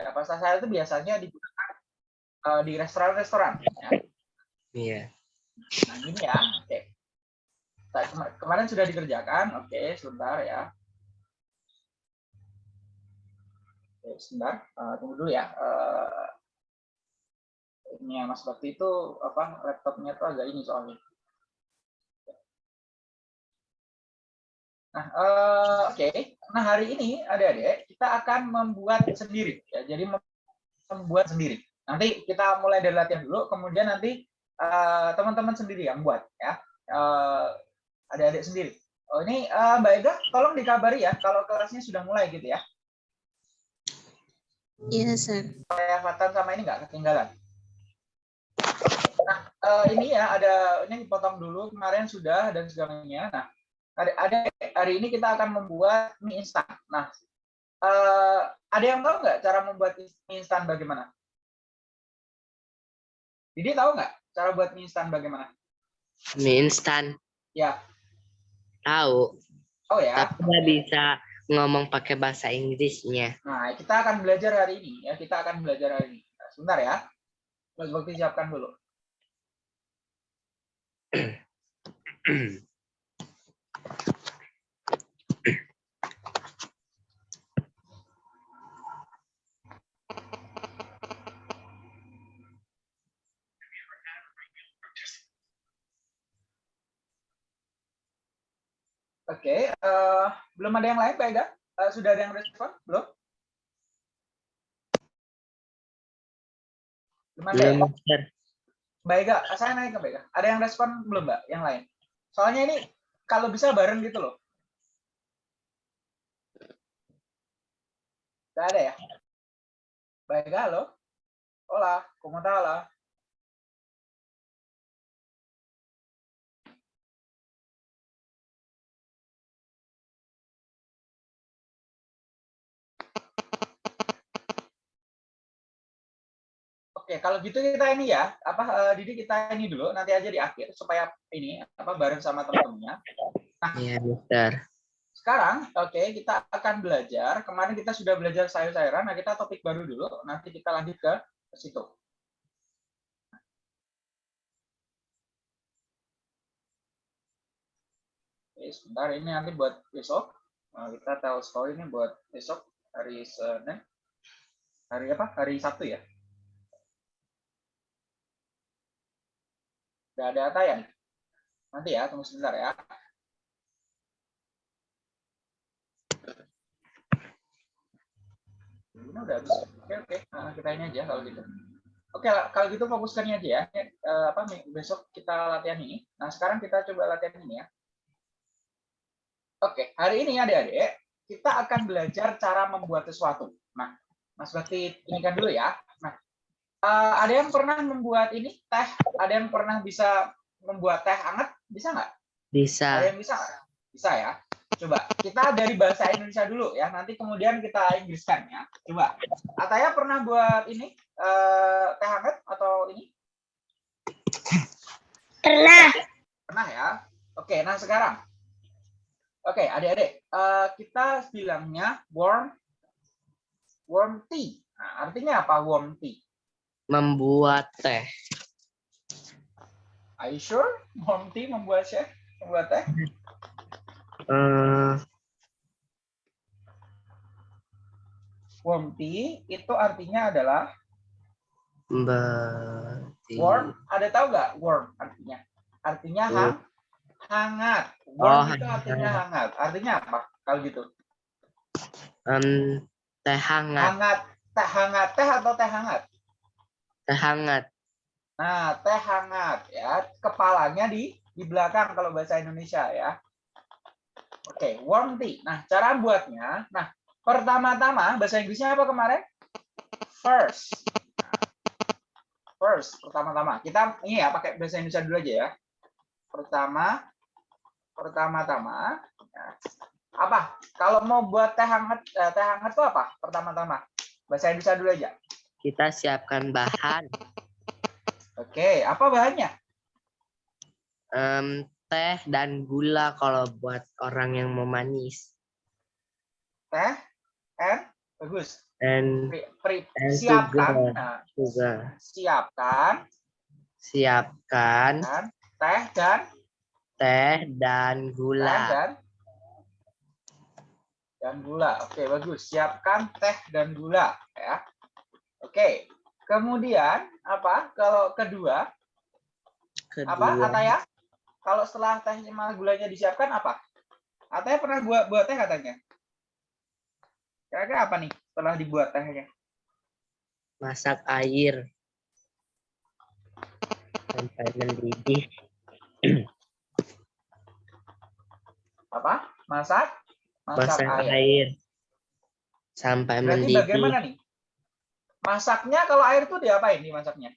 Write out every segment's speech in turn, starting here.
Ya, pasta sayur itu biasanya digunakan uh, di restoran-restoran. Ya. Iya. Nah, ini ya. Oke. Nah, kema- kemarin sudah dikerjakan. Oke, sebentar ya. Oke, sebentar. Uh, tunggu dulu ya. Uh, ini ya, Mas Bakti itu apa laptopnya tuh agak ini soalnya. Nah, uh, oke. Okay. Nah, hari ini adik-adik kita akan membuat sendiri ya. Jadi membuat sendiri. Nanti kita mulai dari latihan dulu, kemudian nanti teman-teman uh, sendiri yang buat ya. Uh, adik-adik sendiri. Oh, ini uh, Mbak Ega, tolong dikabari ya kalau kelasnya sudah mulai gitu ya. Iya, yes, sir. Saya Fatan sama ini nggak ketinggalan. Nah, uh, ini ya ada ini potong dulu kemarin sudah dan segalanya. Nah, ada, ada hari ini kita akan membuat mie instan. Nah, uh, ada yang tahu nggak cara membuat mie instan bagaimana? Jadi tahu nggak cara buat mie instan bagaimana? Mie instan. Ya. Tahu. Oh ya. Tapi nggak bisa ngomong pakai bahasa Inggrisnya. Nah, kita akan belajar hari ini ya. Kita akan belajar hari ini. Nah, sebentar ya. Mas Bakti siapkan dulu. Oke, okay, uh, belum ada yang lain, Pak Ega? Uh, sudah ada yang respon? Belum? Belum ada ya? Mbak Ega, saya naik ke Mbak Ega. Ada yang respon belum, Mbak? Yang lain? Soalnya ini kalau bisa bareng gitu loh. Gak ada ya? Ega, halo? Hola, ¿cómo? Oke, kalau gitu kita ini ya, apa uh, Didi kita ini dulu, nanti aja di akhir supaya ini apa bareng sama teman-temannya. Nah, iya, Mister. Sekarang, oke, okay, kita akan belajar. Kemarin kita sudah belajar sayur-sayuran, nah kita topik baru dulu, nanti kita lanjut ke situ. Oke, sebentar ini nanti buat besok. Nah, kita tahu story ini buat besok hari Senin. Hari apa? Hari Sabtu ya. Udah ada tayang? Nanti ya, tunggu sebentar ya. Ini udah habis. Oke, oke. Nah, kita ini aja kalau gitu. Oke, kalau gitu fokuskannya aja ya. Eh, apa besok kita latihan ini. Nah, sekarang kita coba latihan ini ya. Oke, hari ini adik-adik, kita akan belajar cara membuat sesuatu. Nah, Mas Bakti ini kan dulu ya. Uh, ada yang pernah membuat ini teh? Ada yang pernah bisa membuat teh hangat? Bisa nggak? Bisa. Ada yang bisa nggak? Bisa ya. Coba kita dari bahasa Indonesia dulu ya. Nanti kemudian kita Inggriskan ya. Coba. Ataya pernah buat ini uh, teh hangat atau ini? Pernah. Pernah ya. Oke, nah sekarang. Oke, adik-adik, uh, kita bilangnya warm warm tea. Nah, artinya apa warm tea? Membuat teh. Are you sure? Tea membuat chef membuat teh? Uh, warm tea itu artinya adalah berarti... warm. Ada tahu nggak warm artinya? Artinya hang, hangat. Warm Oh, itu artinya hangat. Artinya apa kalau gitu? Um, teh hangat. Hangat, teh hangat, teh atau teh hangat? Teh hangat. Nah, teh hangat ya. Kepalanya di di belakang kalau bahasa Indonesia ya. Oke, warm tea. Nah, cara buatnya. Nah, pertama-tama bahasa Inggrisnya apa kemarin? First. First, pertama-tama. Kita ini ya pakai bahasa Indonesia dulu aja ya. Pertama, pertama-tama. Ya. Apa? Kalau mau buat teh hangat, eh, teh hangat itu apa? Pertama-tama. Bahasa Indonesia dulu aja. Kita siapkan bahan. Oke, apa bahannya? Um, teh dan gula kalau buat orang yang mau manis. Teh and bagus. and Pre- pre- And siapkan, sugar. nah, sugar. siapkan Siapkan kan, teh dan teh dan teh gula. dan dan gula. Oke, bagus. Siapkan teh dan gula ya. Oke. Kemudian apa? Kalau kedua, apa Kedua, Ataya? Kalau setelah teh sama gulanya disiapkan apa? Ataya pernah buat buat teh katanya. Kira-kira apa nih setelah dibuat tehnya? masak air sampai mendidih. Apa? Masak? Masak air sampai Berarti mendidih. bagaimana nih? Masaknya kalau air tuh diapain nih masaknya?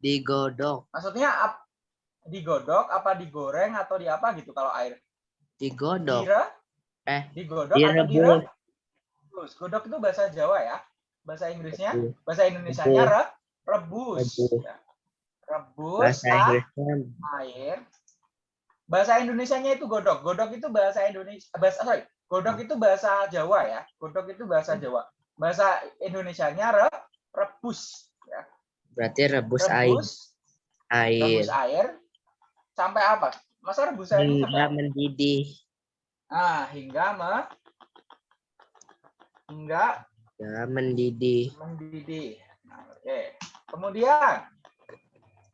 Digodok, Maksudnya ap- digodok apa digoreng atau di apa gitu kalau air? digodok. Dire? Eh, digodok atau dire? direbus. Rebus. Godok itu bahasa Jawa ya. Bahasa Inggrisnya, Rebus. bahasa Indonesianya re, rebus. Rebus. Ya. Rebus Bahasa Inggrisnya air. Bahasa Indonesianya itu godok. Godok itu bahasa Indonesia. Bahasa sorry, godok itu bahasa Jawa ya. Godok itu bahasa Jawa. Bahasa Indonesianya re, rebus. Ya. berarti rebus air. Rebus, Air rebus air sampai apa? Masa rebus air sampai hingga apa? mendidih. Ah, hingga me, hingga Ya, mendidih. mendidih. Nah, Oke. Kemudian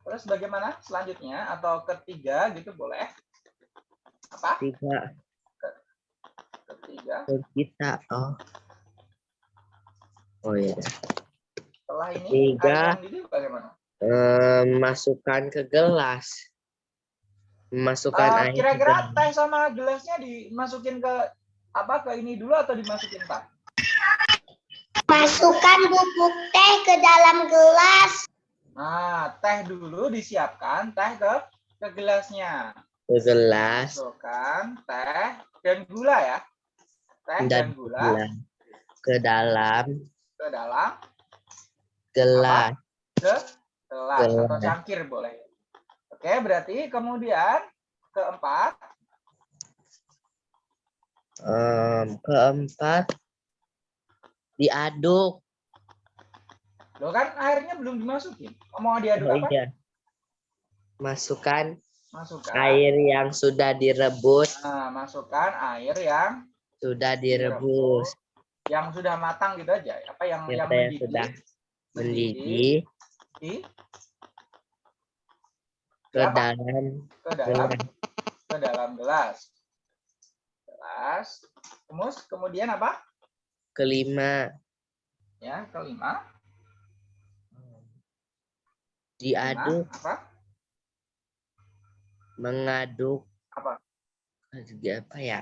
terus bagaimana selanjutnya atau ketiga gitu boleh? Apa? Tiga Ketiga. ke kita. Oh. Oh ya. Setelah ini Tiga. Eh, masukkan ke gelas. Masukkan Eh, air. Kira-kira teh sama gelasnya dimasukin ke apa ke ini dulu atau dimasukin pak? Masukkan bubuk teh ke dalam gelas. Nah, teh dulu disiapkan teh ke ke gelasnya. ke gelas Masukkan teh dan gula ya. Teh dan, dan gula gula ke dalam ke dalam gelas. ke gelas atau cangkir boleh. Oke, berarti kemudian keempat, Em, keempat diaduk. lo kan airnya belum dimasukin. Mau diaduk Oh apa? iya. Masukkan Masukkan. air yang sudah direbus, Nah, masukkan air yang sudah direbus, yang sudah matang gitu aja. Apa yang Yang yang yang mendidih? sudah mendidih di ke Apa? dalam ke dalam gelas. ke dalam gelas. Gelas. Kemus, kemudian apa? Kelima Ya, kelima. diaduk, Nah, apa? mengaduk Apa? apa ya?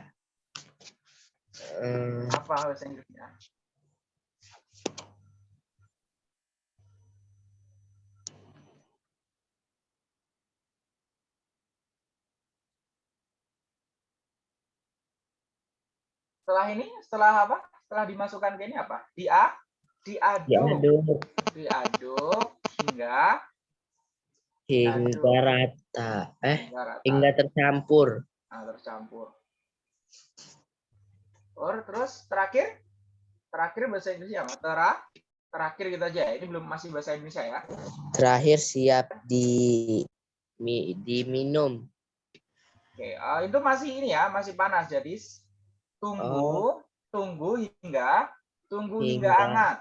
Em, Apa bahasa Inggrisnya? Setelah ini, setelah apa? Setelah dimasukkan ke ini apa? Dia diaduk, diaduk diaduk hingga hingga rata. Eh, hingga rata. hingga tercampur. Nah, tercampur. Or, terus terakhir, terakhir bahasa Inggrisnya apa? Tera, terakhir gitu aja. Ini belum masih bahasa Indonesia ya. Terakhir siap di mi- diminum. Oke, eh, itu masih ini ya, masih panas. Jadi tunggu, tunggu hingga, tunggu hingga, Hingga hangat.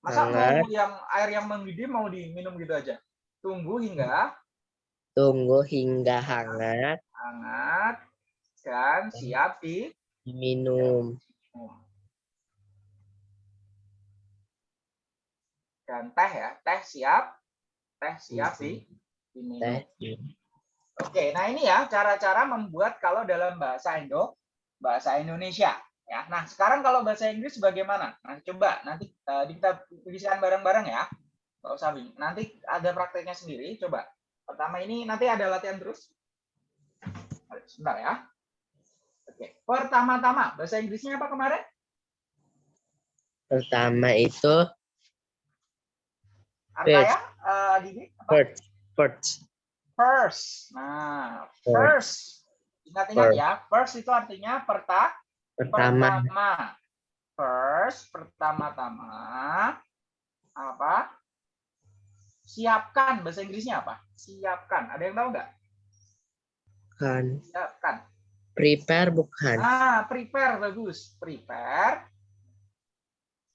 Masa hangat. mau yang air yang mendidih mau diminum gitu aja? Tunggu hingga Tunggu hingga hangat, hangat dan siap di diminum. Dan teh ya, teh siap, teh siap di diminum. Teh. Oke, nah ini ya cara-cara membuat kalau dalam bahasa Indo, bahasa Indonesia. Ya, nah sekarang kalau bahasa Inggris bagaimana? Nah coba nanti eh, kita tuliskan bareng-bareng ya. Nggak usah bingung. Nanti ada prakteknya sendiri. Coba. Pertama ini nanti ada latihan terus. Sebentar ya. Oke, pertama-tama bahasa Inggrisnya apa kemarin? Pertama itu Artaya, eh, Didi, apa? first, first, First. Nah, First. first. Ingat-ingat First. ya, first itu artinya perta pertama, pertama. first pertama-tama apa? Siapkan bahasa Inggrisnya apa? Siapkan. Ada yang tahu nggak? Kan. Siapkan. Prepare bukan. Ah, prepare bagus. Prepare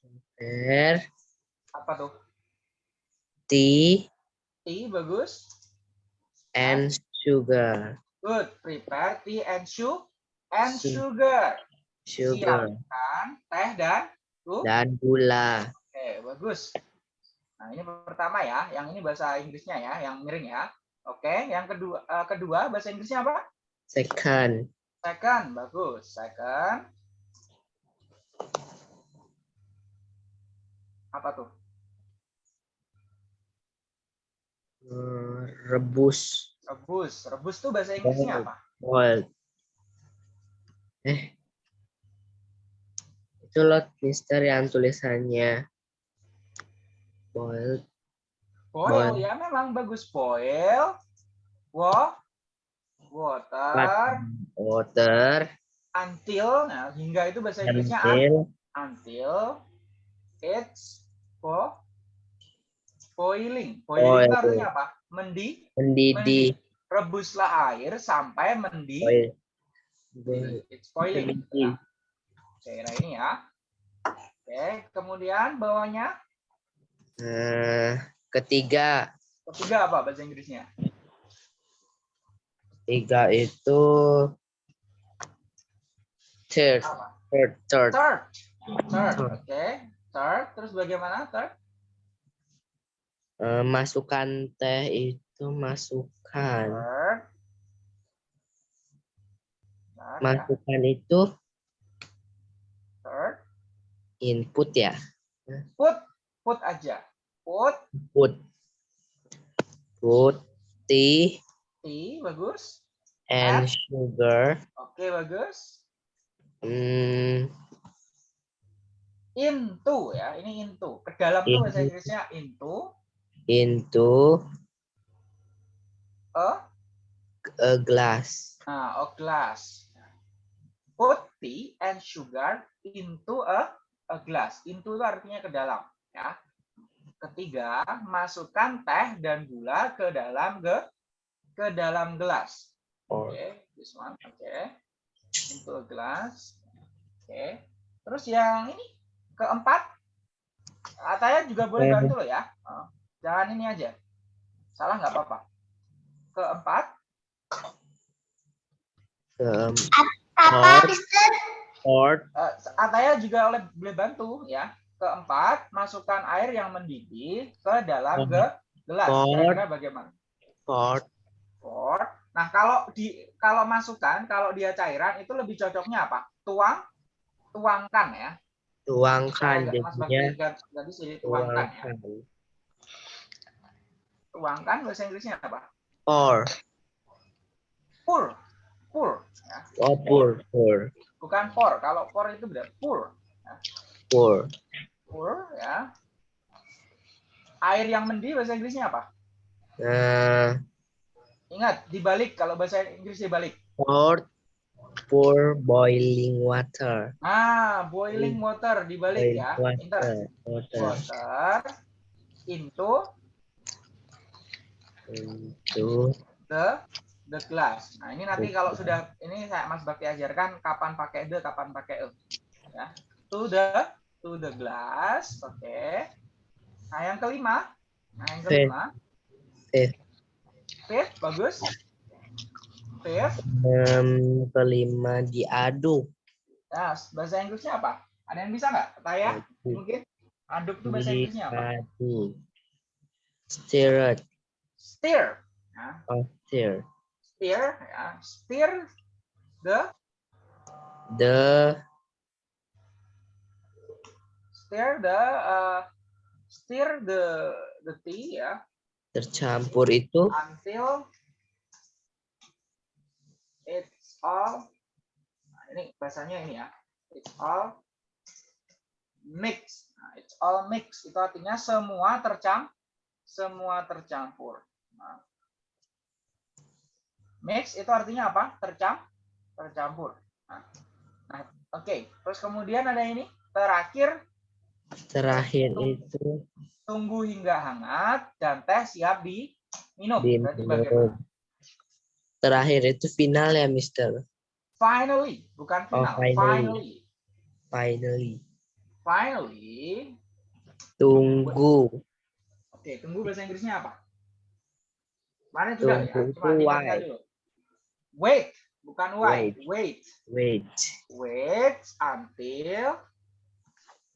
Prepare. apa tuh? Tea Tea bagus. and sugar. Good. Prepare tea and su and Su- sugar. Sugar. Siapkan teh dan su. Dan gula. Oke, bagus. Nah, ini pertama ya. Yang ini bahasa Inggrisnya ya, yang miring ya. Oke, yang kedua eh, kedua bahasa Inggrisnya apa? Second. Second, bagus. Second. Apa tuh? eh, Rebus. Rebus. Rebus tuh bahasa Inggrisnya apa? Boiled. Eh. Itu loh Mister yang tulisannya. Boiled. Boil, Boil. ya memang bagus. Boil. Wa water Water. until nah hingga itu bahasa Inggrisnya un- Until. until it's bo boiling. Boiling itu artinya apa? Mendi, Mendidih. rebuslah air sampai mendidih. Boil. Boil. It's boiling. Nah ini ya. Oke, kemudian bawahnya Eh, ketiga. ketiga apa bahasa Inggrisnya? Tiga itu third. Third. Third. Third. Third, oke. Third, terus bagaimana third? Eh, masukkan teh itu masukkan. Third. Third, ya. Masukkan itu Third. input ya. Put, put aja. Put, Put. Put tea tea, bagus. and sugar. Oke, bagus. Hmm, Into ya, ini into. Ke dalam tuh bahasa. Inggrisnya into. into A, a glass. nah, a glass. Put tea and sugar into a a glass. Into itu artinya ke dalam, ya. Ketiga, masukkan teh dan gula ke dalam ge ke dalam gelas. Or Oke, this one. Oke. Into a glass. Oke. Terus yang ini keempat, Ataya juga boleh Eh. bantu loh ya. Oh, Jangan ini aja. Salah nggak apa-apa. Keempat, um, Apa, Or- Mister? fourth, eh, Ataya juga oleh boleh bantu ya. Keempat, masukkan air yang mendidih ke dalam ge gelas. Oh. Kira-kira bagaimana? Pour. Nah, kalau di kalau masukkan, kalau dia cairan itu lebih cocoknya apa? Tuang, tuangkan ya. tuangkan Mas jadinya ganti ganti sini tuangkan ya. tuangkan. Tuangkan bahasa Inggrisnya apa? Pour, Pour. Pour. Ya. oh pour, pour, Bukan pour. Kalau pour itu beda. Pour. pour. Pour ya. Air yang mendidih bahasa Inggrisnya apa? Nah, Ingat, dibalik. Kalau bahasa Inggris dibalik. pour, pour boiling water. Ah, boiling water dibalik Boiling ya. Inter. water, water. Water into Itu the the glass. Nah, ini nanti kalau sudah ini saya Mas Bakti ajarkan kapan pakai the, kapan pakai e. Ya. To the to the glass. Oke. Nah, yang kelima. Nah, yang kelima. Fifth. Fifth, bagus. Fifth. um, kelima diaduk. Nah, bahasa Inggrisnya apa? Ada yang bisa nggak? Taya? Mungkin. Aduk itu bahasa Inggrisnya apa? Stir, Stir. Nah, oh, stir. stir, ya. Stir the The stir the uh, stir the the tea ya tercampur itu until it's all nah, ini bahasanya ini ya. It's all mix nah, it's all mix itu artinya semua tercam semua tercampur. Nah, mix itu artinya apa? Tercam tercampur. Nah, nah, oke. Terus kemudian ada ini terakhir Terakhir itu tunggu hingga hangat dan teh siap diminum. Diminum. bagaimana? Terakhir itu final ya, Mister. Finally, bukan Oh, final. finally. finally. Finally. Finally. Tunggu. Oke, tunggu bahasa Inggrisnya apa? Mana sudah ya? Tunggu Cuma itu diingat wait. dulu. Wait, bukan wait. Wait. Wait. Wait Wait until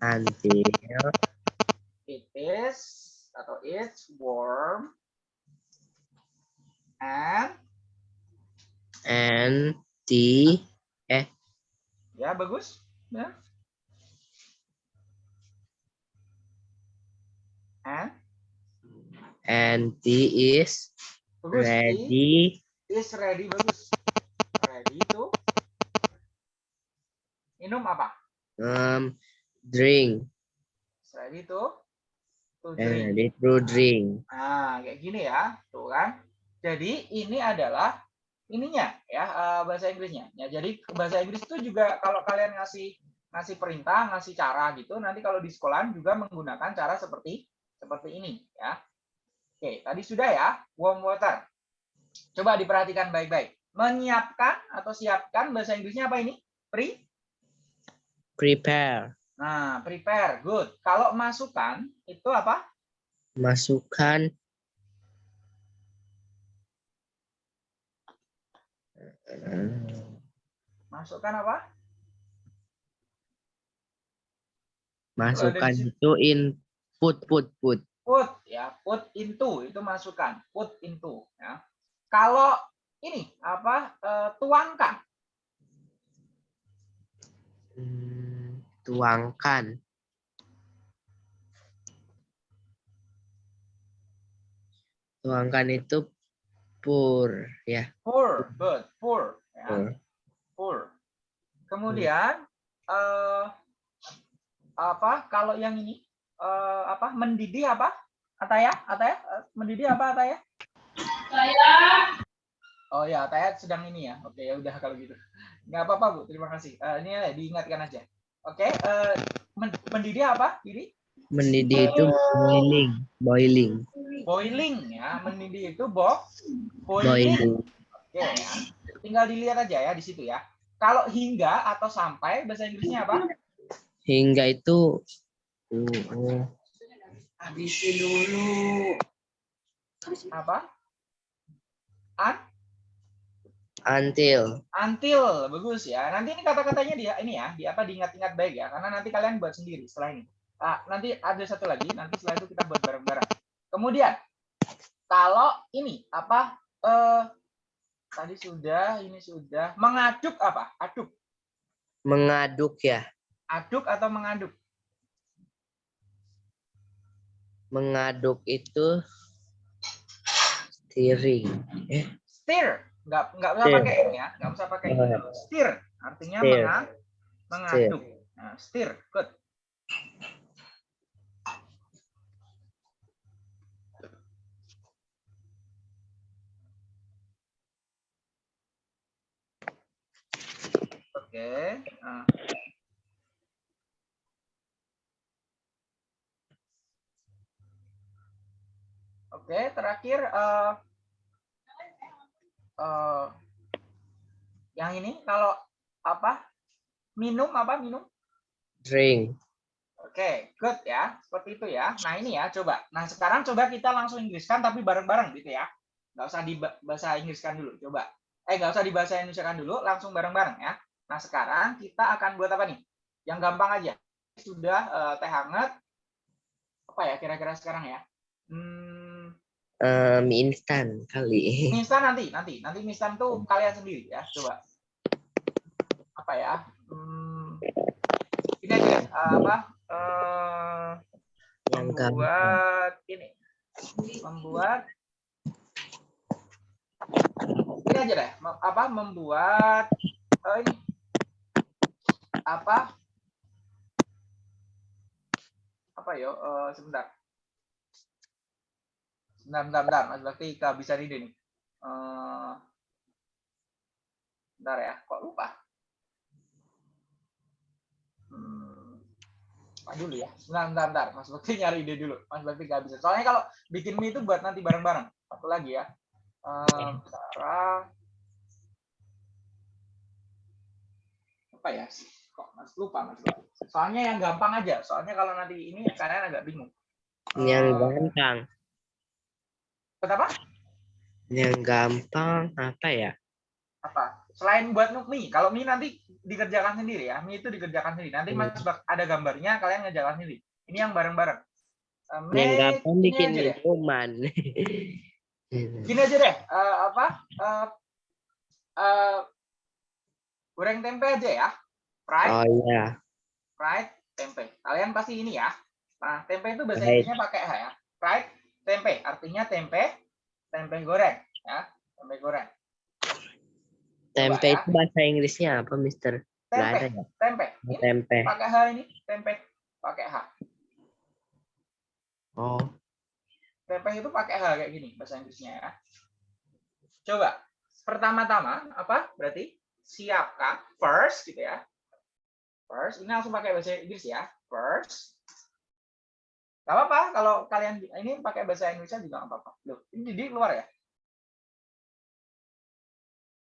until it is atau it's warm and and the ya bagus. Ya. And? And the is bagus ready. is ready bagus. Ready to minum apa? Um drink. Is ready to to and drink. ready to drink. nah kayak gini ya tuh kan. Jadi ini adalah ininya ya eh, bahasa Inggrisnya. Ya jadi bahasa Inggris itu juga kalau kalian ngasih ngasih perintah ngasih cara gitu nanti kalau di sekolah juga menggunakan cara seperti seperti ini ya. Oke tadi sudah ya warm water. Coba diperhatikan baik-baik. Menyiapkan atau siapkan bahasa Inggrisnya apa ini? Pre? Prepare. Nah prepare good. Kalau masukkan itu apa? Masukkan masukkan apa? Masukkan situ. itu input put put. Put ya put into itu masukkan put into ya. Kalau ini apa eh, tuangkan. Hmm, tuangkan tuangkan itu pour ya pour good pour ya pour. pour kemudian eh apa kalau yang ini eh, apa mendidih apa Ataya Ataya Eh, mendidih apa Ataya Oh ya, Ataya sedang ini ya. Oke, ya udah kalau gitu. Nggak apa-apa, Bu. Terima kasih. Eh, ini ya, diingatkan aja. Oke, eh, men- mendidih apa? Didi? mendidih itu boiling boiling. Boiling ya. Mendidih itu bo boiling. Boiling. Oke ya. Tinggal dilihat aja ya di situ ya. Kalau hingga atau sampai bahasa Inggrisnya apa? Hingga itu uh, uh, habisin dulu. Apa? Un, until until bagus ya. Nanti ini kata-katanya dia ini ya di apa diingat-ingat baik ya. Karena nanti kalian buat sendiri setelah ini. Ah, nanti ada satu lagi nanti setelah itu kita buat bareng-bareng. Kemudian kalau ini apa eh tadi sudah ini sudah mengaduk apa? Aduk. Mengaduk ya. Aduk atau mengaduk? Mengaduk itu stirring. Eh. Stir nggak nggak usah pakai ini ya nggak usah pakai ini. Oh. stir artinya menga- mengaduk. Nah, stir good. Oke nah. oke terakhir eh eh, yang ini kalau apa minum apa minum drink Oke, good ya. Seperti itu ya. Nah, ini ya, coba. Nah, sekarang coba kita langsung Inggriskan, tapi bareng-bareng gitu ya. Nggak usah di bahasa Inggriskan dulu, coba. Eh, nggak usah di bahasa Indonesiakan dulu, langsung bareng-bareng ya. Nah, sekarang kita akan buat apa nih? Yang gampang aja. Sudah eh, teh hangat. Apa ya kira-kira sekarang ya? Hmm, eh, mie instan kali. Mie instan nanti, nanti. Nanti mie instan tuh kalian sendiri ya, coba. Apa ya? Hmm, ini aja, eh, apa? Eh, yang gampang. membuat ini. Membuat. Ini aja deh. Apa? Membuat eh, ini. Apa? Apa yo? Eh, sebentar sebentar sebentar sebentar Mas Bakti kehabisan ide nih Eh, sebentar ya kok lupa Hmm. apa dulu ya? Bentar, bentar, bentar. Mas Bakti nyari ide dulu. Mas Bakti bisa. Soalnya kalau bikin mie itu buat nanti bareng-bareng. Satu lagi ya. Eh, cara apa ya? Kok Mas lupa Mas Bakti. Soalnya yang gampang aja. Soalnya kalau nanti ini kalian agak bingung. Yang Eh, gampang. Kenapa? Yang gampang apa ya? Apa? Selain buat mie, kalau mie nanti dikerjakan sendiri ya. Mie itu dikerjakan sendiri. Nanti Mas Bak- ada gambarnya, kalian ngejalan sendiri. Ini yang bareng-bareng. Eh, Yang gampang bikin minuman. Gini aja deh, eh, apa? eh, eh, goreng tempe aja ya. Fried, oh iya. fried tempe. Kalian pasti ini ya. Nah, tempe itu bahasa. Inggrisnya pakai H ya. Fried tempe, artinya tempe, tempe goreng ya. Tempe goreng. Tempe ya. itu bahasa Inggrisnya apa, Mister? Nggak ada Tempe, ya? tempe. Oh, Ini Tempe. pakai H ini, tempe pakai H. Oh, Tempe itu pakai H kayak gini bahasa Inggrisnya ya. Coba. Pertama-tama apa? Berarti siapkan first gitu ya. First, ini langsung pakai bahasa Inggris ya. First. Gak apa-apa kalau kalian ini pakai bahasa Indonesia juga gak apa-apa. Loh, ini di luar ya?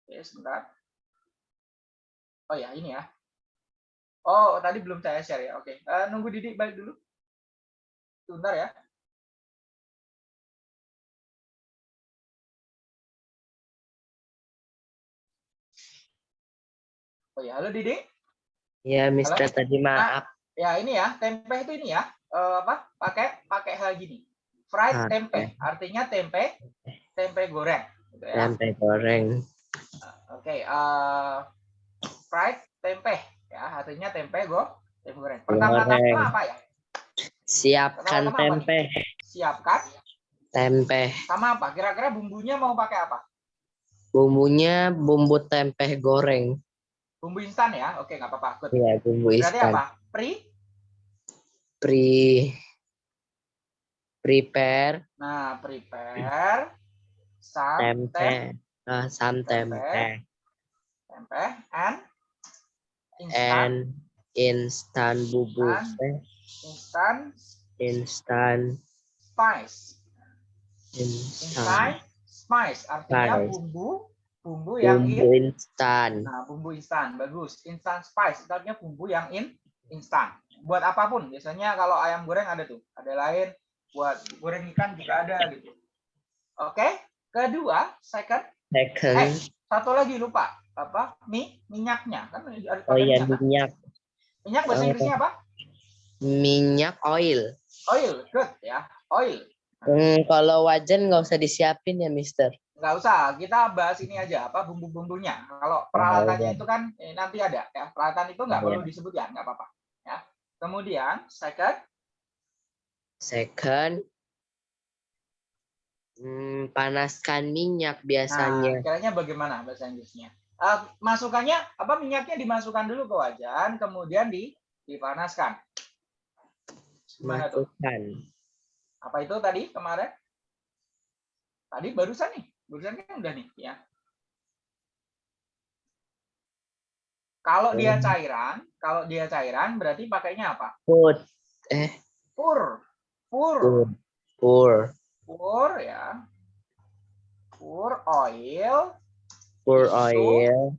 Oke, sebentar. Oh ya, ini ya. Oh, tadi belum saya share ya. Oke, Eh, nunggu Didik balik dulu. Sebentar ya. Oh ya, halo Didi. ya Mister tadi maaf. Ya ini ya, tempe itu ini ya. Eh, apa? Pakai pakai hal gini. Fried Ah, tempe, artinya tempe tempe goreng gitu ya. Tempe goreng. Oke, eh, fried tempe ya, artinya tempe go tempe goreng. Pertama-tama apa ya? Siapkan tempe. Siapkan Tempe. sama apa? Kira-kira bumbunya mau pakai apa? Bumbunya bumbu tempe goreng. Bumbu instan ya? Oke, nggak apa-apa. Iya, bumbu Berarti instan. apa? Pre Pre prepare Nah, prepare some tempe. tem- Ah, sam Tempe. tempe. tempe and instant And instan bubuk. Instan. Eh, instant instan spice. instan Instant spice artinya Spice. bumbu bumbu yang bumbu in instan. nah bumbu instan bagus instant spice artinya bumbu yang in instan buat apa pun biasanya kalau ayam goreng ada tuh. Ada lain buat goreng ikan juga ada gitu. Oke kedua second. Eh Second, satu lagi lupa apa? Mie minyaknya. Kan ada oh iya minyak, kan? minyak. minyak bahasa Oh. Inggrisnya apa? Minyak oil. oil good ya. Oil. Hmm, kalau wajan nggak usah disiapin ya, Mister. nggak usah kita bahas ini aja apa bumbu-bumbunya. Kalau peralatannya itu kan eh, nanti ada ya. Peralatan itu nggak Iya. perlu disebut ya nggak apa-apa kemudian second. Second, hmm, panaskan minyak nah biasanya. kiranya bagaimana bahasa Inggrisnya? Eh, masukannya apa minyaknya dimasukkan dulu ke wajan kemudian di dipanaskan. Gimana tuh? Masukkan. apa itu tadi kemarin? Tadi barusan nih barusan kan udah nih ya kalau dia cairan kalau dia cairan berarti pakainya apa? Put, pur. Pur. Pur, pur, pur ya. Pur oil. Pur oil.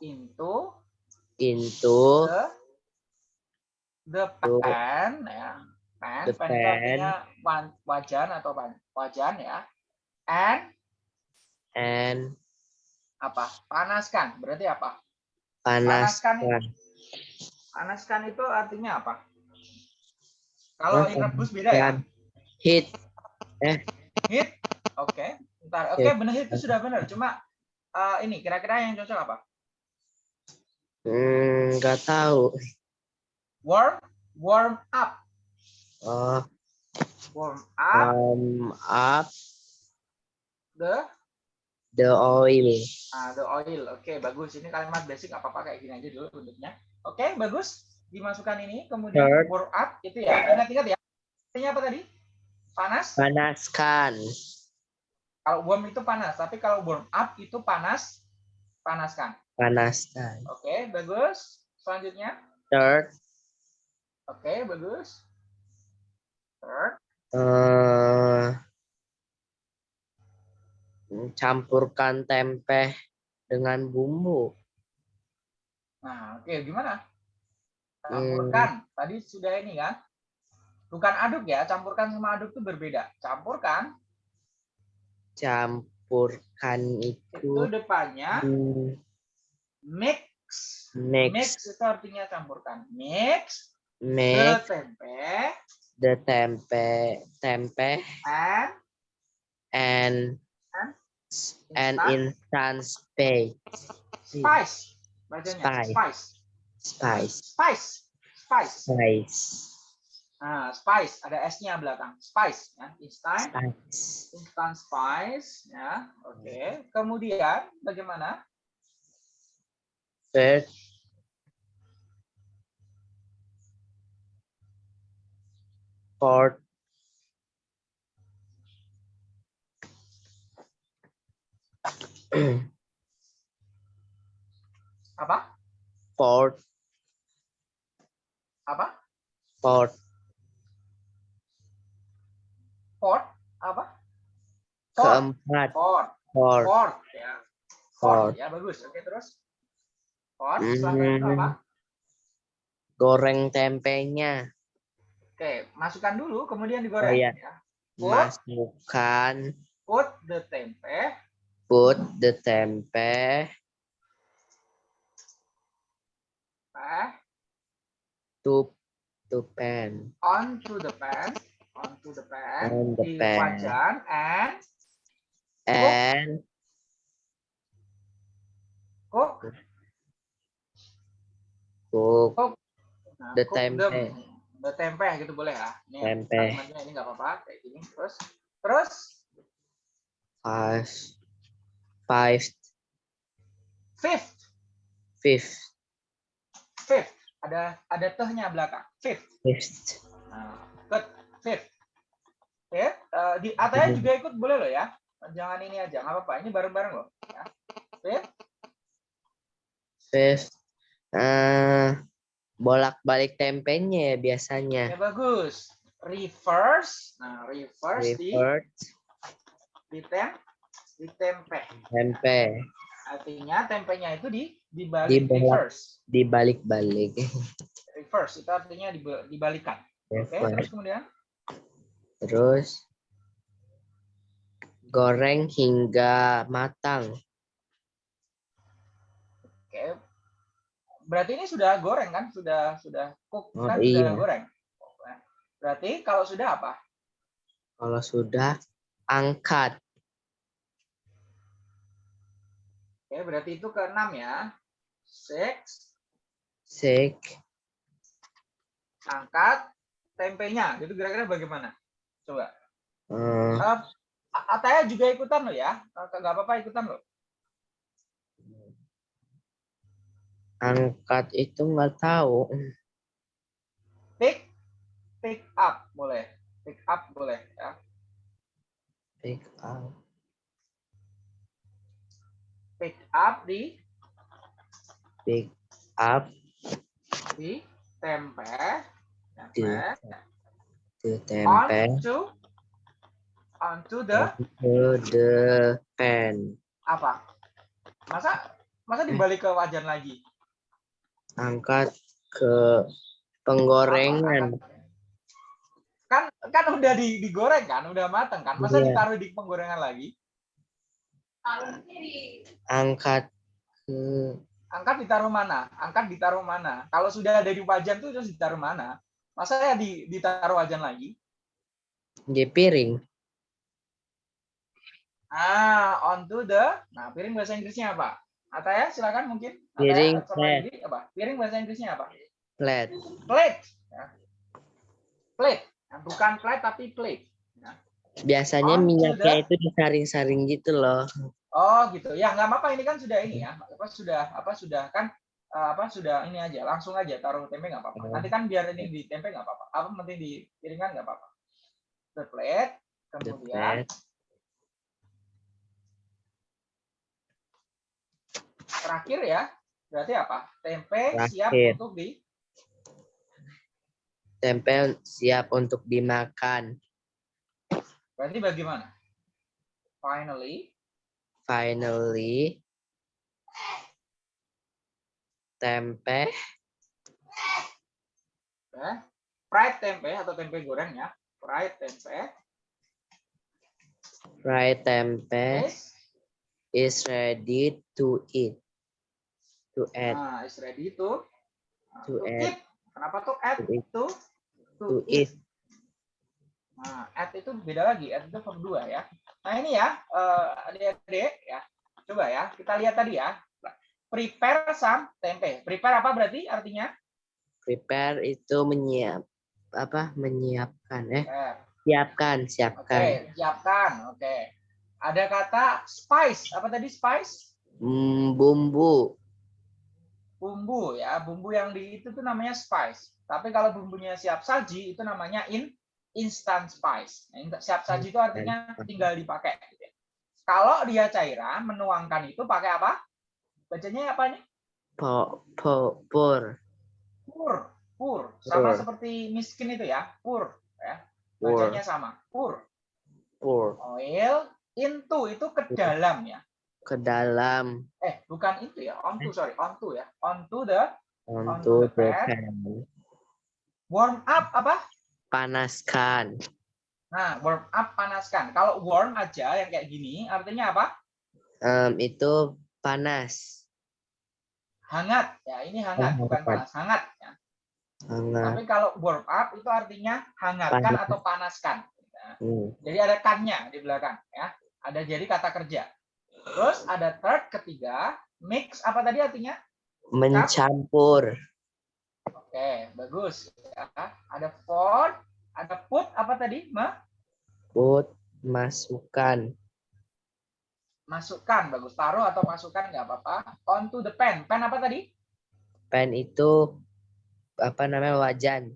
Into into the the pan ya. Pan The pan artinya wajan atau pan- wajan ya. And and apa? Panaskan berarti apa panaskan. panaskan. Itu artinya apa? Kalau Panaskan. rebus beda ya? Dan heat. oke ntar oke Heat. benar itu sudah benar cuma eh, ini kira-kira yang cocok apa? Hmm, nggak tahu. warm warm up. Oh, warm up. Warm up. The the oil. Ah, the oil. Oke, bagus. Ini kalimat basic apa apa kayak gini aja dulu bentuknya. Oke, bagus. Dimasukkan ini kemudian Third. warm up itu ya. Ingat-ingat ya. Artinya apa tadi? Panas. Panaskan. Kalau warm itu panas, tapi kalau warm up itu panas panaskan. Panaskan. Oke, bagus. Selanjutnya Third, Oke, bagus. Third. eh campurkan tempe dengan bumbu. Nah, oke, gimana? Hmm. Campurkan. Tadi sudah ini kan? Bukan aduk ya, campurkan sama aduk itu berbeda. Campurkan Campurkan itu itu depannya hmm, mix. mix Mix itu artinya campurkan. Mix the mix tempe the tempe tempe and and and instant spice spice. Bacanya Spice. spice. spice Spice. Spice. spice Nah, spice ada S-nya belakang. Spice ya, instant spice instant spice ya. Oke. Kemudian bagaimana? first fourth Apa? fourth Apa? fourth Port? Apa? Port. keempat Port. fourth Port ya. Port Fourth. ya bagus. Oke, terus. Port Hmm. apa? goreng tempenya Oke, masukkan dulu kemudian Oh, digoreng iya. ya. Put, masukkan put the tempe put the tempe to to pan onto the pan, onto the pan On the pan. wajan and and cook cook Nah, The cook tempe. the tempe gitu boleh ya. Ini Tempe. ini nggak apa-apa kayak gini. Terus terus five five fifth, fifth fifth ada ada tehnya belakang. Fifth. fifth Nah, good. Fifth. Oke, eh, di Ataya juga ikut boleh loh ya. Jangan ini aja, nggak apa-apa. Ini bareng-bareng loh. Ya. Fifth. fifth eh bolak balik tempenya ya biasanya Ya bagus. Reverse. Nah, reverse di reverse di tem di tempe. tempe Artinya tempenya itu di dibalik Dibolak. reverse. dibalik balik Reverse itu artinya diba- dibalikan. Oke, terus reverse kemudian terus goreng hingga matang oke. Berarti ini sudah goreng kan? Sudah sudah cook Oh, kan iya. sudah goreng. Berarti kalau sudah apa? kalau sudah angkat Oke, berarti itu keenam ya. Six, six angkat tempenya. Itu kira-kira bagaimana? Coba. Eh, A- Ataya juga ikutan loh ya. Eh, Nggak apa-apa ikutan loh. angkat itu nggak tahu Pick, pick up boleh. Pick up boleh ya. pick up Pick up di pick up di tempe. di Tempe. to tempe Onto onto the to the pan apa? Masa masa dibalik ke wajan lagi? angkat ke penggorengan Kan kan udah di, digoreng kan, udah matang kan. Masa Iya. ditaruh di penggorengan lagi? Angkat ke Angkat ditaruh mana? Angkat ditaruh mana? Kalau sudah ada di wajan tuh terus ditaruh mana? Masa ya di, ditaruh wajan lagi? di piring Ah, onto the. Nah, piring bahasa Inggrisnya apa? Ataya silakan mungkin. Ataya Piring, plate. Apa? Piring bahasa Inggrisnya apa? plate Plate. Ya. Plate. Nah, bukan plate tapi plate. Biasanya On to minyaknya the- itu disaring-saring gitu loh Oh gitu. Ya nggak apa-apa. Ini kan sudah ini ya. Apa sudah apa sudah kan eh, apa sudah ini aja langsung aja taruh tempe nggak apa-apa. Oh. Nanti kan biar ini di tempe nggak apa-apa. Apa penting di piringan nggak apa-apa. The plate. Kemudian terakhir ya. Berarti apa? Tempe siap Terakhir. untuk di tempe siap untuk dimakan. Berarti bagaimana? Finally, Finally, tempe ya, fried tempe atau tempe goreng ya. Fried tempe fried tempe is is ready to eat. To eat. nah, is ready to To to add. eat. Kenapa tuh add to to, To eat. eat. Nah, add itu beda lagi, add itu verb dua ya. Nah ini ya, eh, adik-adik ya, coba ya, kita lihat tadi ya. Prepare some tempe. Prepare apa berarti artinya? Prepare itu menyiap apa menyiapkan eh Prepare. siapkan Oke, siapkan siapkan. Oke. Ada kata spice. Apa tadi spice? Hmm, bumbu Bumbu ya. Bumbu yang di itu tuh namanya spice. Tapi kalau bumbunya siap saji itu namanya in instant spice. Nah, siap saji itu artinya tinggal dipakai. gitu ya. Kalau dia cairan, menuangkan itu pakai apa? Bacanya apa nih? po, po, pur Pur. Pur. Sama Pur. seperti miskin itu ya. Pur. Ya. pur Bacanya sama. Pur. pur Oil into itu ke dalam ya. ke dalam Eh, bukan itu ya. Onto, sorry. Onto ya. Onto the untuk the the pan. warm up apa? Panaskan Nah, warm up panaskan. Kalau warm aja yang kayak gini, artinya apa? Em, itu panas Hangat. Ya, ini hangat, Oh, bukan panas. Hangat. Ya. hangat Tapi kalau warm up itu artinya hangatkan Panas. atau panaskan. Nah, Hmm, Jadi ada kannya di belakang. ya. Ada jadi kata kerja. Terus ada third ketiga, mix apa tadi artinya? mencampur Oke, bagus. Ya. Ada fourth, ada put apa tadi? Ma? put masukkan Masukkan, bagus. Taruh atau masukkan nggak apa-apa. Onto the pen. Pen apa tadi? pan itu apa namanya wajan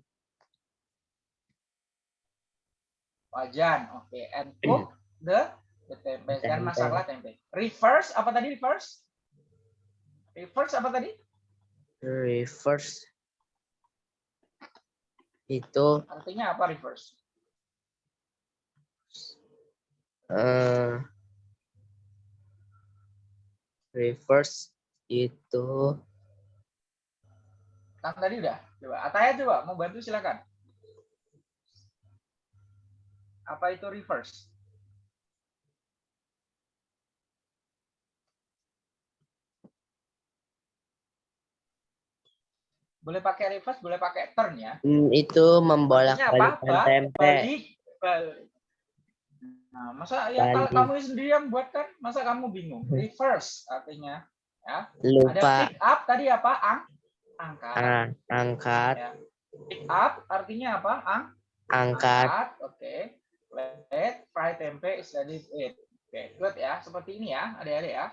Wajan. Oke, and cook the the tempe. Dan Tempe. masaklah tempe. Reverse apa tadi reverse? Reverse apa tadi? reverse itu Artinya apa reverse? eh reverse itu Kan tadi udah. Coba Ataya coba mau bantu silakan. Apa itu reverse? Boleh pakai reverse, boleh pakai turn ya. hmm, itu membolak apa? tempe Balik, balik. Nah, masa ya kalau kamu sendiri yang buat kan, masa kamu bingung? Reverse artinya. Ada lupa pick up tadi apa? Ang, angkat. ah, angkat Ya. Pick up artinya apa? Ang, angkat Oke. Let fry tempe is ready. Oke, good ya. Seperti ini ya, adik-adik ya.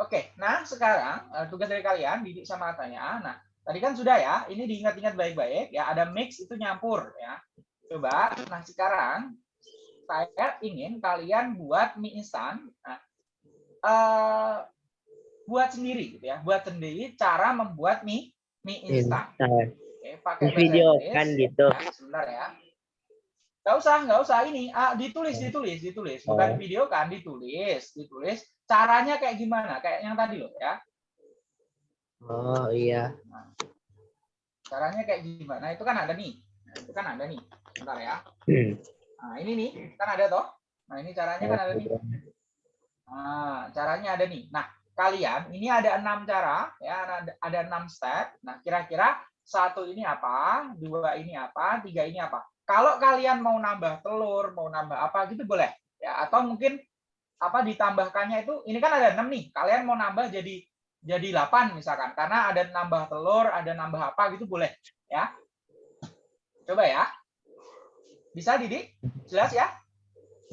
Oke, nah sekarang eh, tugas dari kalian, Didik sama Atanya. Nah, tadi kan sudah ya, ini diingat-ingat baik-baik ya. Ada mix itu nyampur ya. Coba, nah sekarang saya ingin kalian buat mie instan. Nah, eh, buat sendiri gitu ya. Buat sendiri cara membuat mie mie instan. Oke, pakai video kan gitu. Ya, sebentar ya. Nggak usah, nggak usah ini. Ah, ditulis, ditulis, ditulis. Bukan Oh. video kan, ditulis, ditulis. Caranya kayak gimana? Kayak yang tadi loh ya. oh iya Caranya kayak gimana? Itu kan ada nih. Nah, itu kan ada nih. Bentar ya. Hmm. Nah, ini nih, kan ada toh. Nah, ini caranya kan ada nih. Nah, caranya ada nih. Nah, kalian ini ada enam cara ya, ada, ada enam step. Nah, kira-kira satu ini apa, dua ini apa, tiga ini apa. Kalau kalian mau nambah telur, mau nambah apa gitu boleh ya. Atau mungkin apa ditambahkannya itu, ini kan ada enam nih. Kalian mau nambah jadi jadi 8 misalkan, karena ada nambah telur, ada nambah apa gitu boleh ya. Coba ya. Bisa Didi? Jelas ya?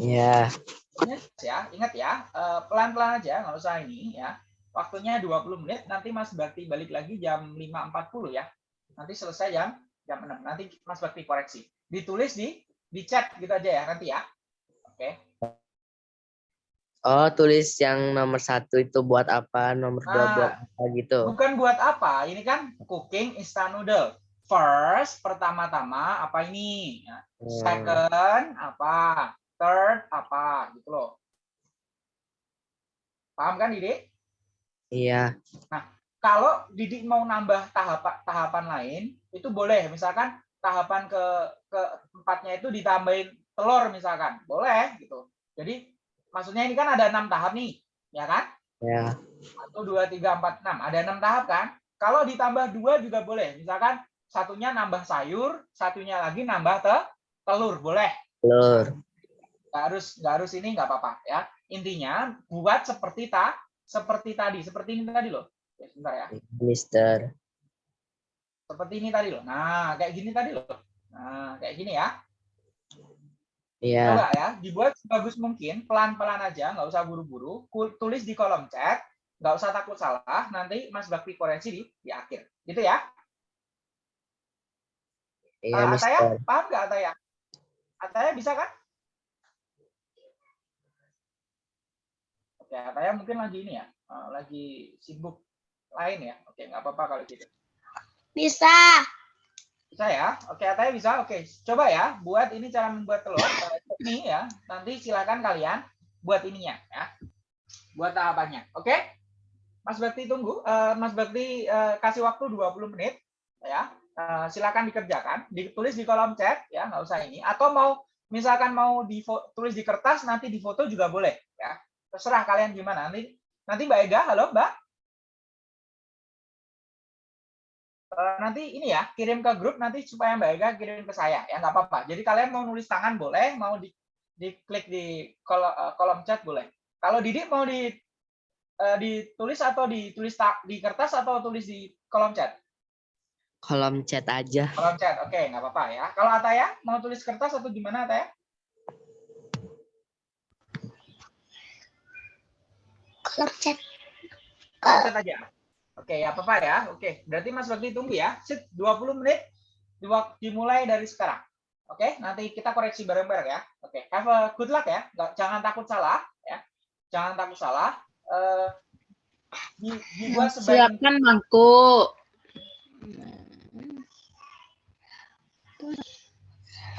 ya Ingat ya, ingat ya, eh, pelan-pelan aja, nggak usah ini ya. Waktunya 20 menit, nanti Mas Bakti balik lagi jam 5.40 ya. Nanti selesai jam jam 6. Nanti Mas Bakti koreksi. Ditulis di di chat gitu aja ya nanti ya. Oke. oh tulis yang nomor satu itu buat apa nomor dua Ah. buat apa gitu Bukan buat apa, ini kan cooking instant noodle. first pertama-tama apa ini? Ya. Hmm, Second apa? Third apa? Gitu loh. Paham kan, Didik? Iya. Kalau Didik mau nambah tahapan tahapan lain, itu boleh. Misalkan tahapan ke keempatnya itu ditambahin telur misalkan, boleh gitu. Jadi maksudnya ini kan ada enam tahap nih, ya kan? Ya. Satu, dua, tiga, empat, enam. Ada enam tahap kan? Kalau ditambah dua juga boleh. Misalkan satunya nambah sayur, satunya lagi nambah te telur, boleh. Telur. Nggak harus nggak harus ini nggak apa-apa ya. Intinya buat seperti ta seperti tadi, seperti ini tadi loh. Ya, sebentar ya. Mister. Seperti ini tadi loh. Nah, kayak gini tadi loh. Nah, kayak gini ya. Iya. Coba ya, dibuat sebagus mungkin, pelan-pelan aja, nggak usah buru-buru. Tulis di kolom chat, nggak usah takut salah. Nanti Mas Bakti koreksi di, di akhir. Gitu ya. Iya, Eh, Ataya, paham nggak Ataya? Ataya bisa kan? Oke, Ataya mungkin lagi ini ya, eh, lagi sibuk lain ya. Oke, nggak apa-apa kalau gitu. Bisa. Bisa ya? Oke, Ataya bisa. Oke, coba ya, buat ini cara membuat telur. Eh, Ini ya, nanti silakan kalian buat ininya ya. Buat tahapannya. Oke? Mas Bakti tunggu. Eh, Mas Bakti eh, kasih waktu 20 menit ya. Silakan dikerjakan, ditulis di kolom chat ya, nggak usah ini. Atau mau misalkan mau ditulis di kertas nanti di foto juga boleh ya. Terserah kalian gimana. Nanti nanti Mbak Ega, halo Mbak. Nanti ini ya kirim ke grup nanti supaya Mbak Ega kirim ke saya ya nggak apa-apa. Jadi kalian mau nulis tangan boleh, mau di diklik di kolom, kolom chat boleh. Kalau Didik mau di eh, ditulis atau ditulis di kertas atau tulis di kolom chat? Kolom chat aja. Kolom chat, oke nggak apa-apa ya. Kalau Ataya mau tulis kertas atau gimana Ataya? Kolom chat. Kolom chat aja. Oke, ya apa-apa ya. Oke, berarti Mas Bakti tunggu ya. Sit 20 menit dimulai dari sekarang. Oke, nanti kita koreksi bareng-bareng ya. Oke, have a good luck ya. Nggak, jangan takut salah ya. Jangan takut salah. Eh di- dibuat sebaik Silakan Mangku.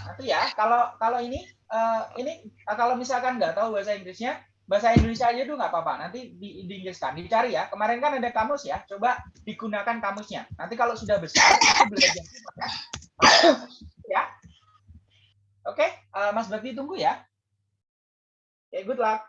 nanti ya. Kalau kalau ini eh, ini kalau misalkan nggak tahu bahasa Inggrisnya, bahasa Indonesia aja tuh nggak apa-apa. Nanti di, diinggriskan, dicari ya. Kemarin kan ada kamus ya. Coba digunakan kamusnya. Nanti kalau sudah besar belajar ya. Oke, eh, Mas Bakti tunggu ya. Oke, good luck.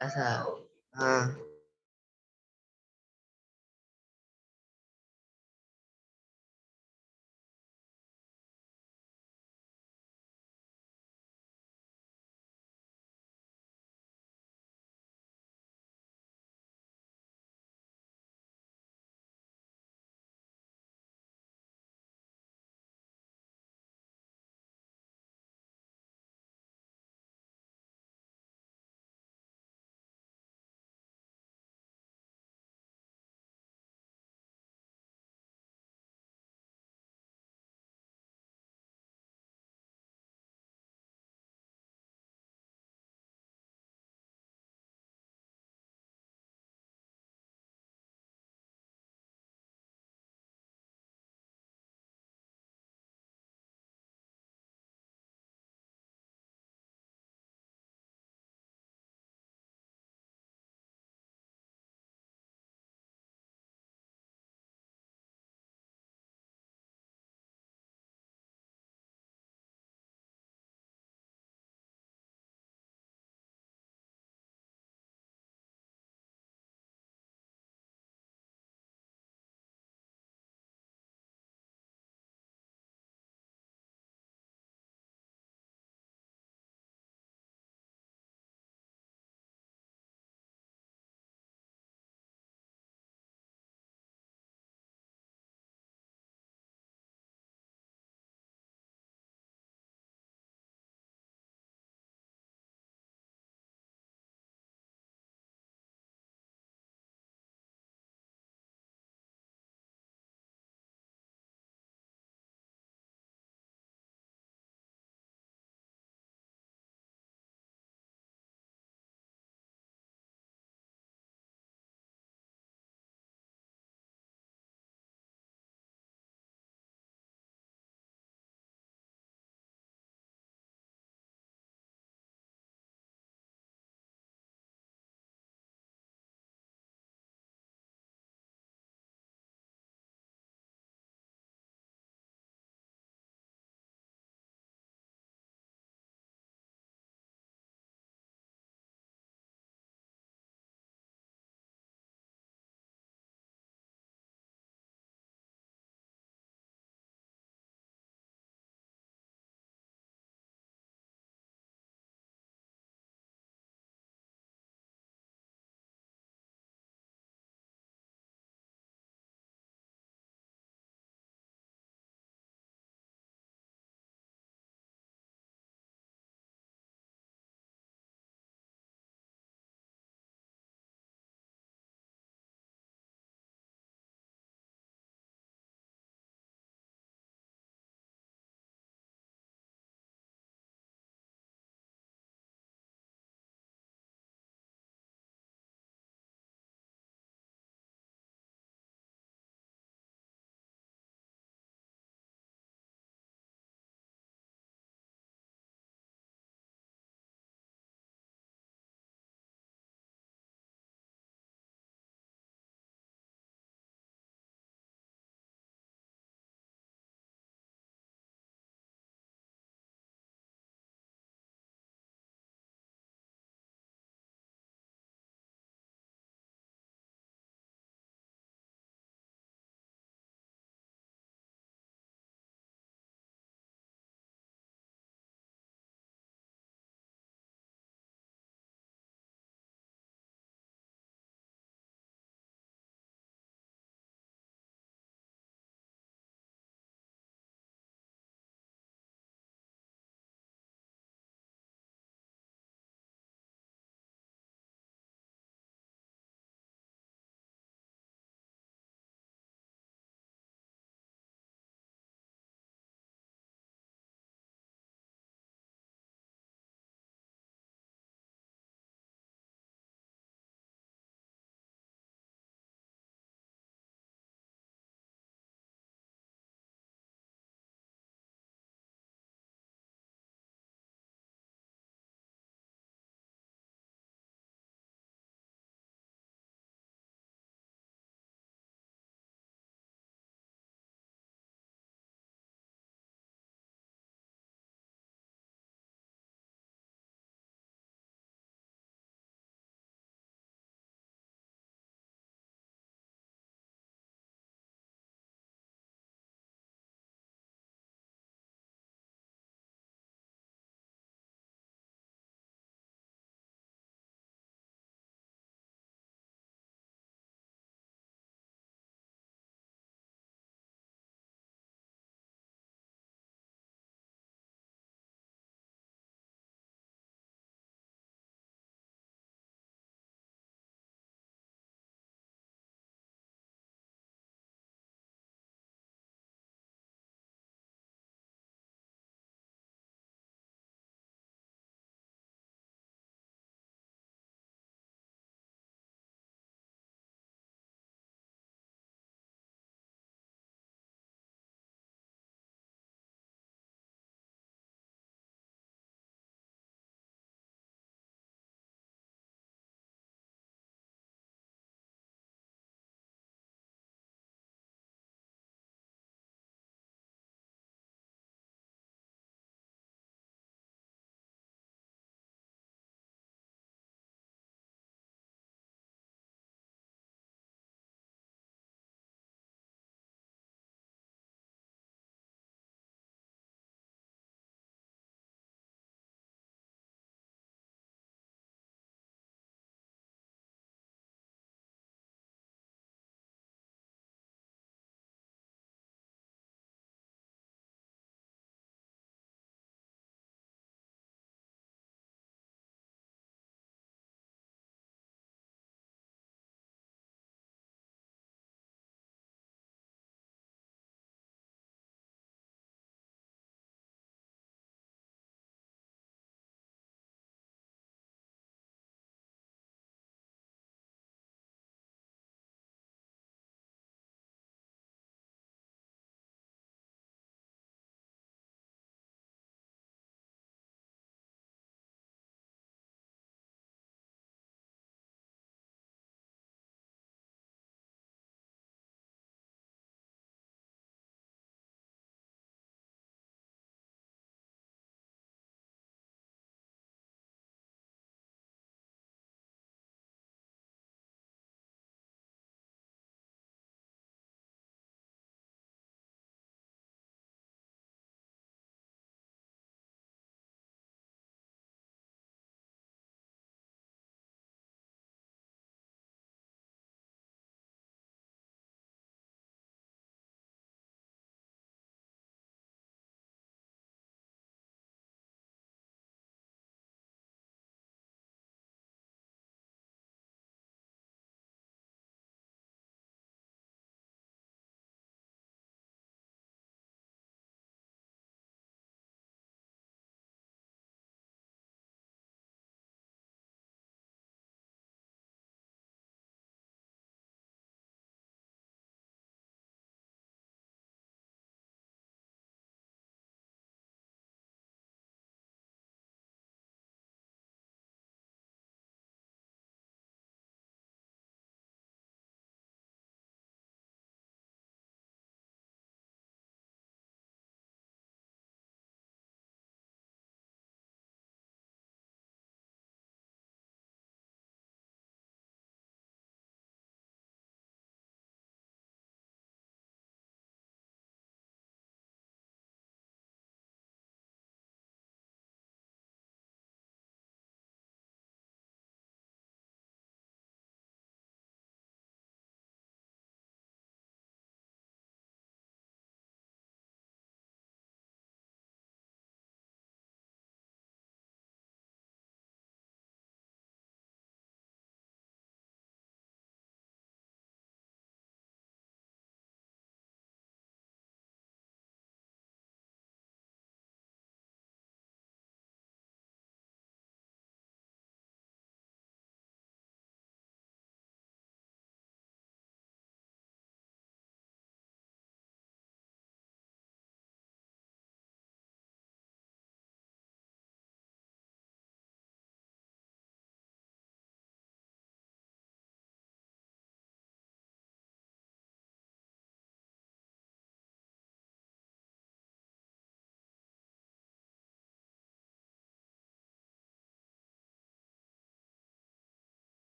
Asa. Ah.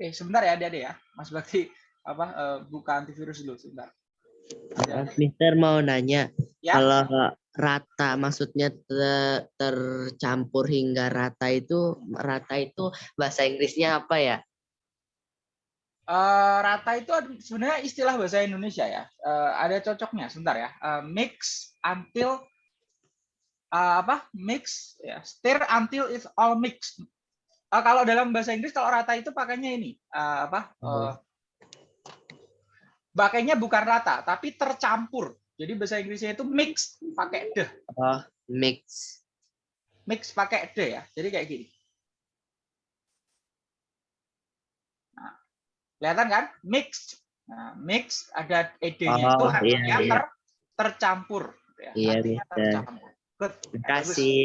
Oke, sebentar ya, Adik ya. Mas Bakti apa eh, buka antivirus dulu sebentar. Ya. Mister mau nanya, Ya. kalau rata maksudnya te- tercampur hingga rata itu rata itu bahasa Inggrisnya apa ya? Eh, rata itu sebenarnya istilah bahasa Indonesia ya. Eh, ada cocoknya, sebentar ya. Eh, mix until eh, apa? Mix ya. Stir until it's all mixed. Eh, kalau dalam bahasa Inggris kalau rata itu pakainya ini eh, apa? Eh, pakainya bukan rata, tapi tercampur. Jadi bahasa Inggrisnya itu mix pakai the, Oh, mix. mix pakai the ya. Jadi kayak gini. Nah, kelihatan kan? Mix. Nah, mix ada ed-nya itu Oh, artinya iya, iya. ter- tercampur. gitu ya. Iya, Artinya Mister. tercampur. Good. Terima kasih.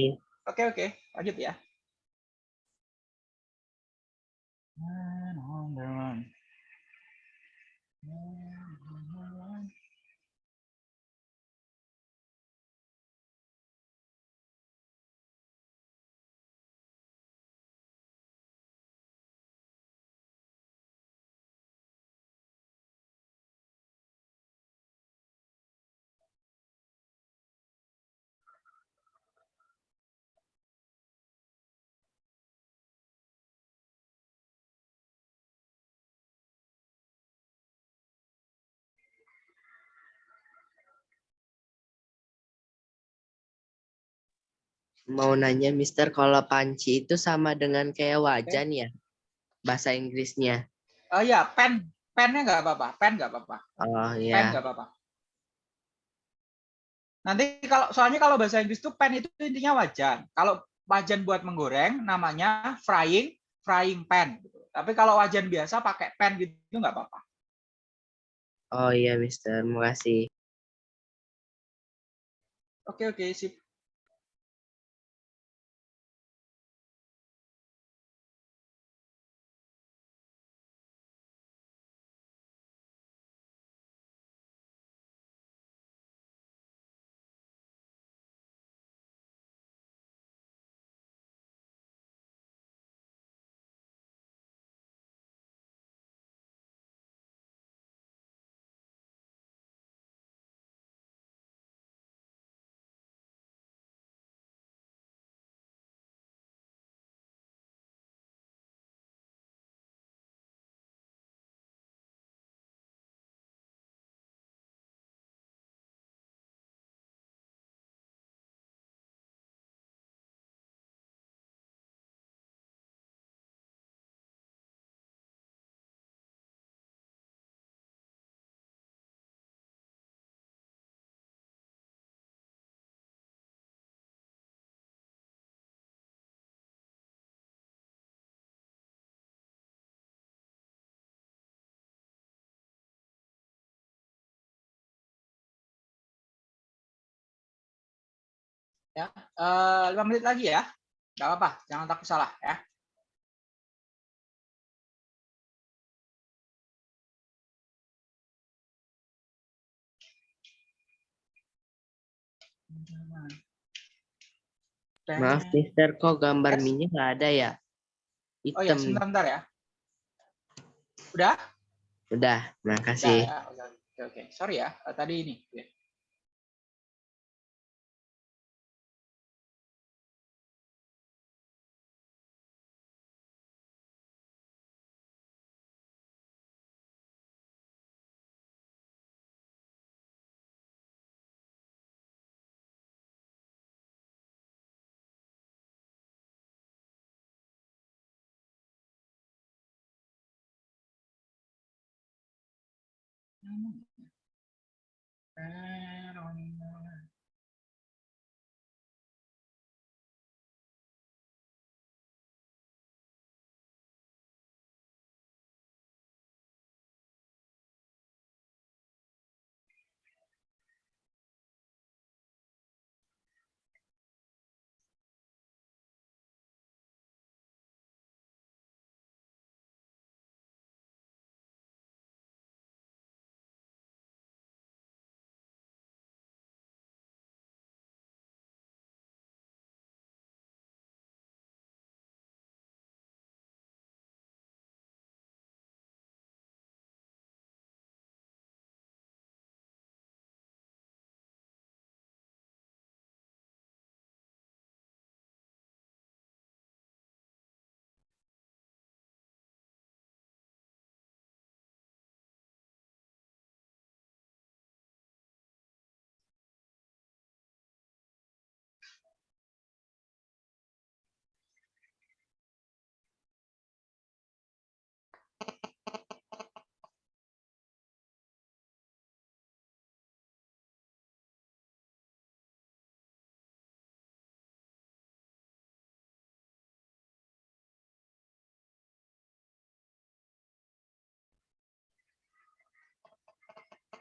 Oke oke, lanjut ya. Mau nanya Mister kalau panci itu sama dengan kayak wajan ya? Bahasa Inggrisnya. Oh ya, pen, pennya nggak apa-apa, pen nggak apa-apa, Oh pen ya. nggak apa-apa. Nanti kalau soalnya kalau bahasa Inggris itu pen itu intinya wajan. Kalau wajan buat menggoreng namanya frying, frying pan. gitu. Tapi kalau wajan biasa pakai pen gitu nggak apa-apa. Oh iya Mister, makasih. Oke oke sip. Ya, eh, lima menit lagi ya. Nggak apa-apa, jangan takut salah ya. Maaf Mister, kok gambar Yes. minyak nggak ada ya? Oh ya, Hitam. sebentar, sebentar ya. Udah? Udah, Udah makasih. ya. Oke, oke. Sorry ya, eh, tadi ini. time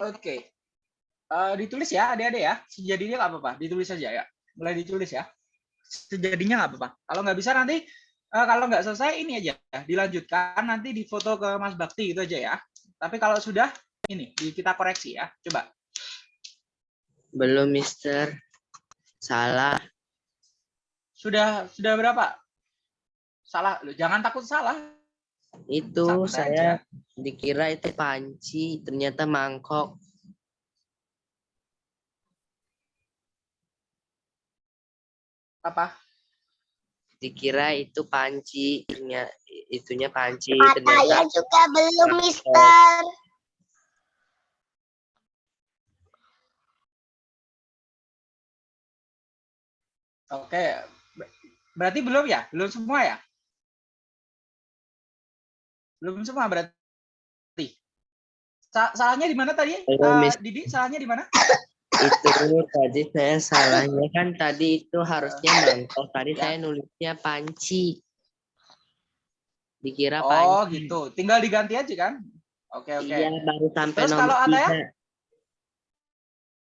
Oke. Eh, ditulis ya, adik-adik ya. Sejadinya nggak apa-apa, ditulis saja ya. Mulai ditulis ya. Sejadinya nggak apa-apa. Kalau nggak bisa nanti, eh, kalau nggak selesai ini aja, ya, dilanjutkan nanti difoto ke Mas Bakti itu aja ya. Tapi kalau sudah, ini di- kita koreksi ya. Coba. Belum, Mister. Salah. Sudah sudah berapa? Salah, Loh, jangan takut salah. Itu Sama saya aja. dikira itu panci, ternyata mangkok. Apa? Dikira itu panci, ternyata itunya panci, Katanya ternyata juga belum, Mister. Oke. Ber- Berarti belum ya? Belum semua ya? Belum semua berarti. Sa- Salahnya di mana tadi? Belum, Miss. Didi, salahnya di mana? itu tadi saya salahnya kan tadi itu harusnya mangkok, tadi Ya. saya nulisnya panci. Dikira Oh, panci. gitu. Tinggal diganti aja kan? Oke, oke. Iya, baru sampai Terus nomor kalau ada ya?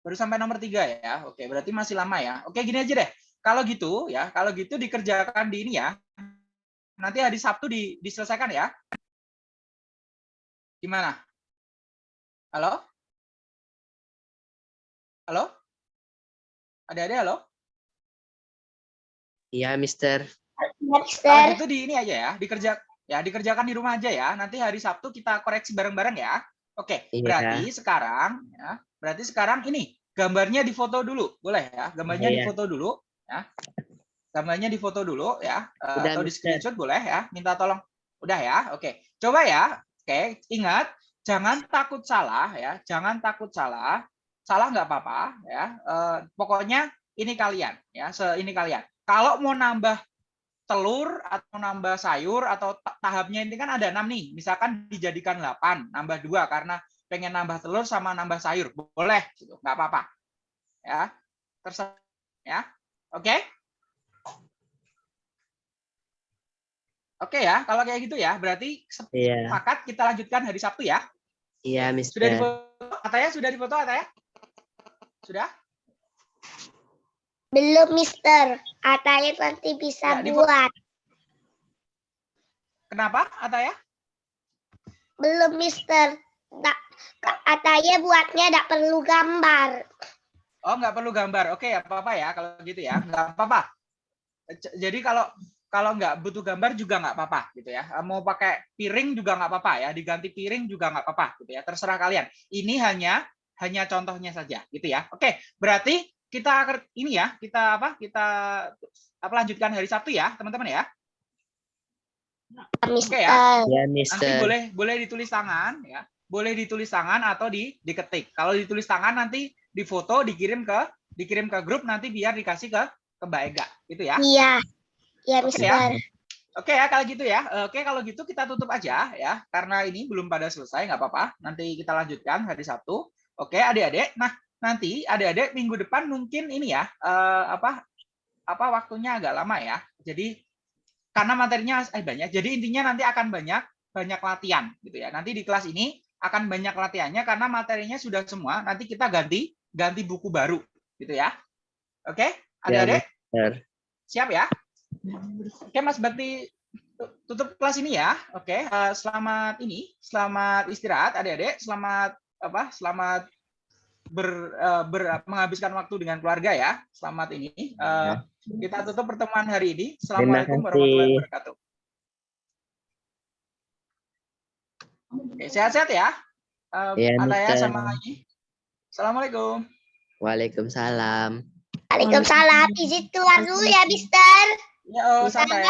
Baru sampai nomor tiga ya. Oke, berarti masih lama ya. Oke, gini aja deh. Kalau gitu ya, kalau gitu dikerjakan di ini ya. Nanti hari Sabtu di, diselesaikan ya. Gimana? Halo? Halo? Ada-ada halo? Iya, Mister. Kalau Mister. gitu di ini aja ya, dikerja ya dikerjakan di rumah aja ya. Nanti hari Sabtu kita koreksi bareng-bareng ya. Oke, Iya. berarti sekarang ya, berarti sekarang ini gambarnya difoto dulu, boleh ya? Gambarnya Iya. difoto dulu ya. Gambarnya difoto dulu ya, eh, Udah, atau di Mister. screenshot boleh ya. Minta tolong. Udah ya. Oke. Coba ya. Oke, ingat jangan takut salah ya. Jangan takut salah. Salah nggak apa-apa ya. Eh, pokoknya ini kalian ya, se ini kalian. Kalau mau nambah telur atau nambah sayur atau ta- tahapnya ini kan ada enam nih. Misalkan dijadikan 8, nambah dua karena pengen nambah telur sama nambah sayur. Boleh gitu, nggak apa-apa. Ya. Terserah ya. Oke? Oke ya, kalau kayak gitu ya, berarti Iya, sepakat kita lanjutkan hari Sabtu ya. iya, Sudah Mister. difoto Ataya? Sudah difoto Ataya? Sudah? Belum, Mister. Katanya nanti bisa Ya, buat. Kenapa Ataya? Belum, Mister. Tak, katanya buatnya tidak perlu gambar. Oh, nggak perlu gambar. Oke, apa-apa ya kalau gitu ya. Nggak apa-apa. Jadi kalau kalau nggak butuh gambar juga nggak apa-apa gitu ya. Mau pakai piring juga nggak apa-apa ya. Diganti piring juga nggak apa-apa gitu ya. Terserah kalian. Ini hanya hanya contohnya saja gitu ya. Oke, berarti kita akan- ini ya, kita apa? Kita apa lanjutkan hari Sabtu ya, teman-teman ya. Mister. Iya, Nanti Mister. boleh boleh ditulis tangan ya. Boleh ditulis tangan atau di diketik. Kalau ditulis tangan nanti difoto, dikirim ke dikirim ke grup nanti biar dikasih ke ke Mbak Ega gitu ya. Iya. Oke Mister. ya. Oke ya kalau gitu ya. Oke kalau gitu kita tutup aja ya karena ini belum pada selesai nggak apa-apa. Nanti kita lanjutkan hari Sabtu. Oke adik-adik. Nah nanti adik-adik minggu depan mungkin ini ya eh, apa apa waktunya agak lama ya. Jadi karena materinya eh banyak. Jadi intinya nanti akan banyak banyak latihan gitu ya. Nanti di kelas ini akan banyak latihannya karena materinya sudah semua. Nanti kita ganti ganti buku baru gitu ya. Oke Ya, adik-adik siap ya? Oke Mas Bakti tu- tutup kelas ini ya. Oke, eh, selamat ini, selamat istirahat adik-adik, selamat apa? Selamat ber, eh, ber- menghabiskan waktu dengan keluarga ya. Selamat ini. Eh, kita tutup pertemuan hari ini. Assalamualaikum warahmatullahi wabarakatuh. Oke, sehat-sehat ya. Eh, Iya, Ataya Mister. sama Ayi. Assalamualaikum. Waalaikumsalam. Waalaikumsalam. Izin keluar dulu ya, Mister. Ya, oh, Bisa santai.